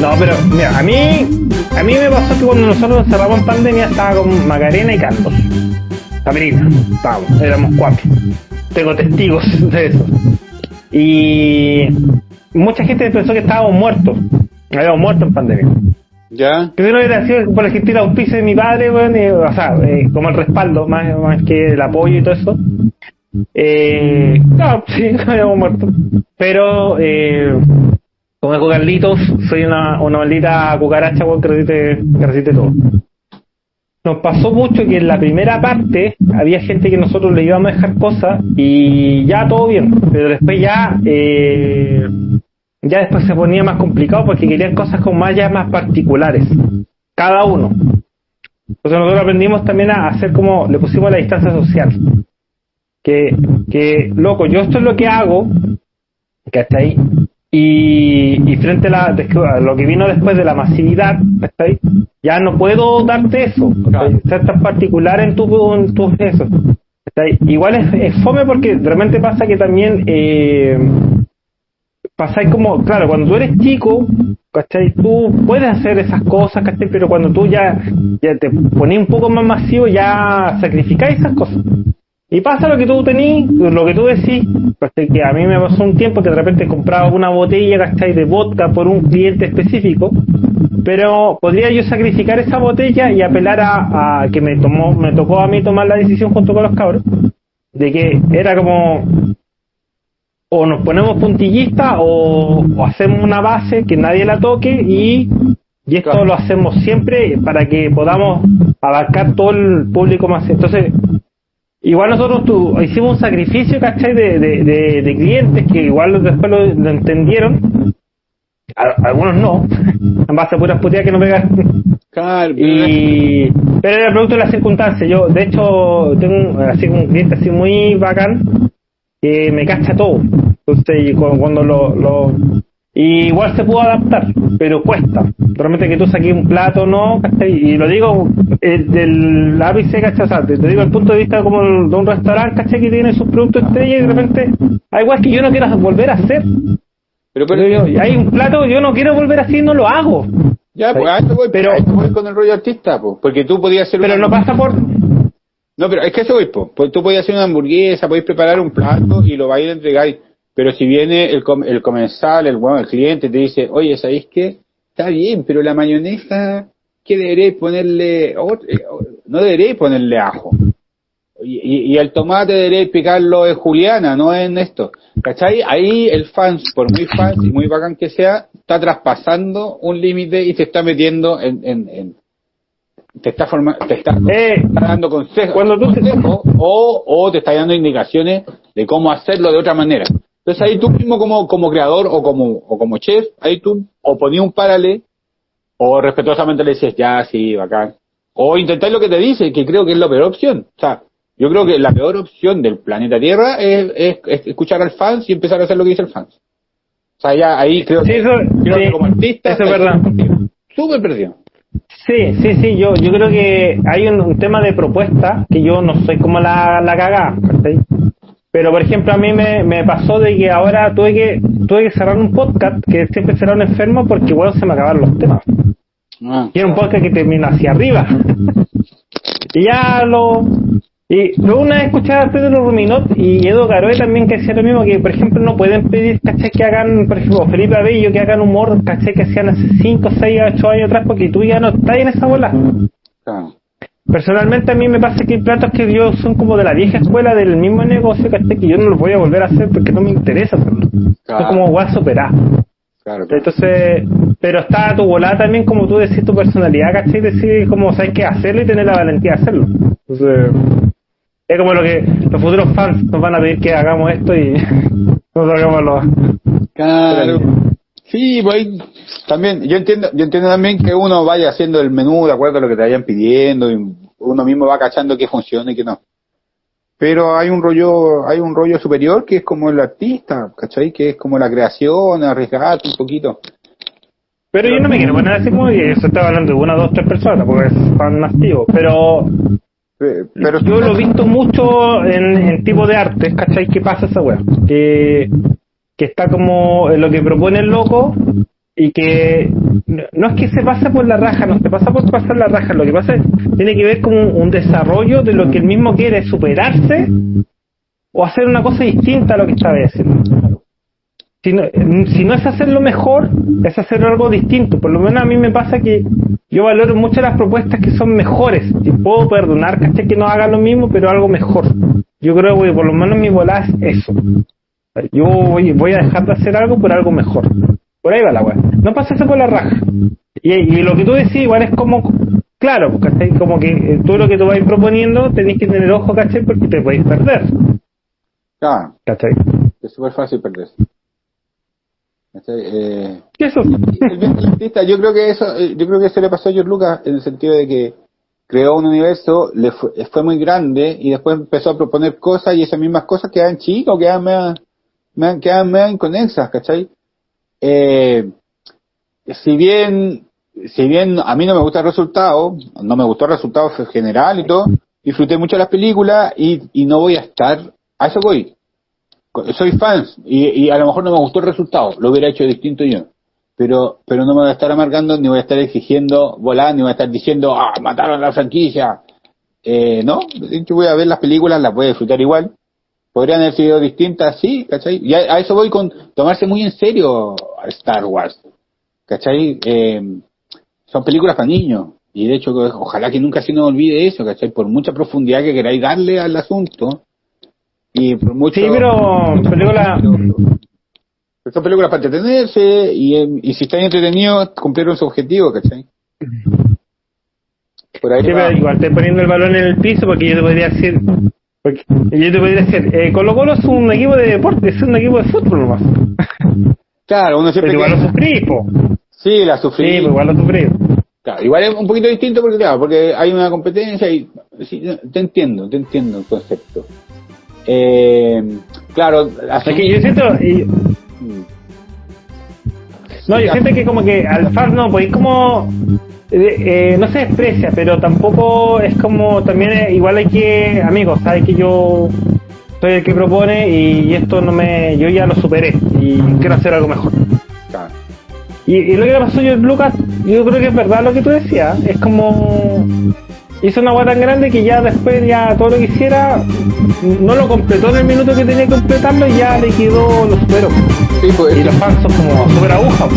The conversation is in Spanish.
No, pero mira, a mí, a mí me pasó que cuando nosotros cerramos en pandemia estaba con Macarena y Carlos. Sabrina, estábamos, éramos cuatro. Tengo testigos de eso. Y mucha gente pensó que estábamos muertos. Habíamos muerto en pandemia. ¿Ya? No hubiera sido por el auspicio de mi padre, bueno, o sea, eh, como el respaldo, más, más que el apoyo y todo eso. Eh, no, sí, habíamos muerto. Pero, eh, como Carlitos, soy una, una maldita cucaracha weón, que resiste, resiste todo. Nos pasó mucho que en la primera parte había gente que nosotros le íbamos a dejar cosas y ya todo bien, pero después ya eh, ya después se ponía más complicado porque querían cosas más ya más particulares, cada uno. Entonces nosotros aprendimos también a hacer como, le pusimos la distancia social. Que, que, loco, yo esto es lo que hago, ¿cachai? Y, y frente a, la, a lo que vino después de la masividad, ¿cachai? Ya no puedo darte eso, ¿cachai? ser tan particular en tu, en tu eso. Igual es, es fome porque realmente pasa que también eh, pasáis como, claro, cuando tú eres chico, ¿cachai? Tú puedes hacer esas cosas, ¿cachai? Pero cuando tú ya, ya te pones un poco más masivo, ya sacrificáis esas cosas. Y pasa lo que tú tenís, lo que tú decís, ¿cachai? que a mí me pasó un tiempo que de repente compraba una botella, ¿cachai? De vodka por un cliente específico, pero podría yo sacrificar esa botella y apelar a, a que me tomó, me tocó a mí tomar la decisión junto con los cabros, de que era como, o nos ponemos puntillistas o, o, hacemos una base que nadie la toque y, y esto lo hacemos siempre para que podamos abarcar todo el público más. Entonces, igual nosotros tu, hicimos un sacrificio, ¿cachai? De, de, de, de clientes que igual después lo, lo entendieron. A, algunos no, en base a puras puteadas que no pegan. Claro, y, pero era producto de las circunstancias. Yo, de hecho, tengo así un cliente así muy bacán que me cacha todo. Entonces, cuando lo, lo y igual se pudo adaptar, pero cuesta. Realmente que tú saques un plato, ¿no? ¿cachai? Y lo digo eh, del ápice, ¿cachai? Te, te digo el punto de vista como de un restaurante, ¿cachai? Que tiene sus productos estrella y de repente hay igual que yo no quiero volver a hacer. Pero, pero yo, hay un plato que yo no quiero volver a hacer y no lo hago. Ya, pues a esto voy, pero, voy con el rollo artista, pues, porque tú podías hacer Pero una... no pasa por... No, pero es que eso voy, pues, tú podías hacer una hamburguesa, podéis preparar un plato y lo vais a entregar. Pero si viene el, com el comensal, el, bueno, el cliente, te dice, oye, ¿sabéis qué? Está bien, pero la mayonesa, ¿qué deberéis ponerle? No deberéis ponerle ajo. Y, y, y el tomate deberéis picarlo en juliana, no en esto. ¿Cachai? Ahí el fan, por muy fan y muy bacán que sea, está traspasando un límite y se está metiendo en, en, en te está formando, te está, Eh, está dando consejos, cuando tú te- consejos o, o te está dando indicaciones de cómo hacerlo de otra manera. Entonces ahí tú mismo como, como creador o como, o como chef, ahí tú o ponías un paralelo o respetuosamente le dices, ya, sí, bacán. O intentar lo que te dice, que creo que es la peor opción. O sea, yo creo que la peor opción del planeta Tierra es, es, es escuchar al fans y empezar a hacer lo que dice el fans. O sea, ya ahí creo, Sí, que, eso- creo sí, que como artista eso es verdad. súper perdido. Sí, sí, sí, yo, yo creo que hay un, un tema de propuesta que yo no soy como la, la cagada. Pero por ejemplo a mí me, me pasó de que ahora tuve que tuve que cerrar un podcast que siempre será un enfermo porque bueno se me acabaron los temas. Ah. Y era un podcast que termina hacia arriba. y ya lo... Y luego una vez escuchaba a Pedro Ruminot y Edo Garoe también que decía lo mismo, que por ejemplo no pueden pedir, caché, que hagan, por ejemplo, Felipe Abello, que hagan humor, caché, que hacían hace 5, 6, 8 años atrás, porque tú ya no estás en esa bola. Personalmente a mí me pasa que hay platos que yo son como de la vieja escuela del mismo negocio, caché, que yo no los voy a volver a hacer porque no me interesa hacerlo. Claro. Es como guay superar. Claro, claro. Entonces, pero está tu volada también, como tú decís, tu personalidad, ¿cachai? Decir cómo sabes qué hacerlo y tener la valentía de hacerlo. Entonces, es como lo que los futuros fans nos van a pedir que hagamos esto y nosotros hagámoslo. Claro. Sí, pues también, yo entiendo, yo entiendo también que uno vaya haciendo el menú de acuerdo a lo que te vayan pidiendo y uno mismo va cachando qué funciona y qué no. Pero hay un rollo, hay un rollo superior que es como el artista, ¿cachai? Que es como la creación, arriesgarte un poquito. Pero yo no me quiero poner así como que se está hablando de una, dos, tres personas, porque es fan activo. Pero Pero yo lo he visto mucho en, en tipo de arte, ¿cachai? ¿Qué pasa esa weá? Que, que está como lo que propone el loco y que no es que se pasa por la raja, no se pasa por pasar la raja, lo que pasa es tiene que ver con un, desarrollo de lo que él mismo quiere, superarse o hacer una cosa distinta a lo que estaba haciendo. Si no, si no es hacerlo mejor, es hacer algo distinto. Por lo menos a mí me pasa que yo valoro mucho las propuestas que son mejores. Y puedo perdonar, ¿cachai? Que no haga lo mismo, pero algo mejor. Yo creo que por lo menos mi bola es eso. Yo voy, voy a dejar de hacer algo por algo mejor. Por ahí va la weá. No pasarse por la raja. Y, y, lo que tú decís igual es como, claro, ¿cachai? Como que eh, tú lo que tú vas proponiendo tenés que tener ojo, ¿cachai? Porque te podéis perder. Claro. ¿Cachai? Es súper fácil perderse. Eh, ¿Qué eso? yo creo que eso, eh, yo creo que eso le pasó a George Lucas en el sentido de que creó un universo, le fue, fue muy grande y después empezó a proponer cosas y esas mismas cosas quedan chicos, quedan medio, quedan medio inconexas, ¿cachai? Eh, si bien, si bien a mí no me gusta el resultado, no me gustó el resultado general y todo, disfruté mucho las películas y, y no voy a estar, a eso voy. Soy fan y, a lo mejor no me gustó el resultado, lo hubiera hecho distinto yo. Pero, pero no me voy a estar amargando, ni voy a estar exigiendo volar, ni voy a estar diciendo, ah, mataron la franquicia. Eh, no, yo voy a ver las películas, las voy a disfrutar igual podrían haber sido distintas, sí, ¿cachai? Y a, eso voy con tomarse muy en serio a Star Wars, ¿cachai? Eh, son películas para niños, y de hecho, ojalá que nunca se nos olvide eso, ¿cachai? Por mucha profundidad que queráis darle al asunto, y por mucho... Sí, pero película... son películas para entretenerse, y, y si están entretenidos, cumplieron su objetivo, ¿cachai? Por ahí sí, pero igual estoy poniendo el balón en el piso porque yo te podría decir porque yo te podría decir, eh, Colo Colo es un equipo de deporte, es un equipo de fútbol nomás. Claro, uno siempre. Pero igual lo sufrí, po. Sí, la sufrí. Sí, pero igual lo sufrí. Claro, igual es un poquito distinto porque, claro, porque hay una competencia y. Sí, te entiendo, te entiendo el concepto. Eh, claro, así. Es que yo siento. Y... Mm. No, yo siento que como que al FAR no podéis como eh, eh, no se desprecia, pero tampoco es como, también igual hay que, amigos, sabes que yo soy el que propone y, esto no me, yo ya lo superé y quiero hacer algo mejor. Y, lo que le pasó a Lucas, yo creo que es verdad lo que tú decías, es como hizo una agua tan grande que ya después ya todo lo que hiciera no lo completó en el minuto que tenía que completarlo y ya le quedó, lo superó. Pues, y los fans son como super agujas.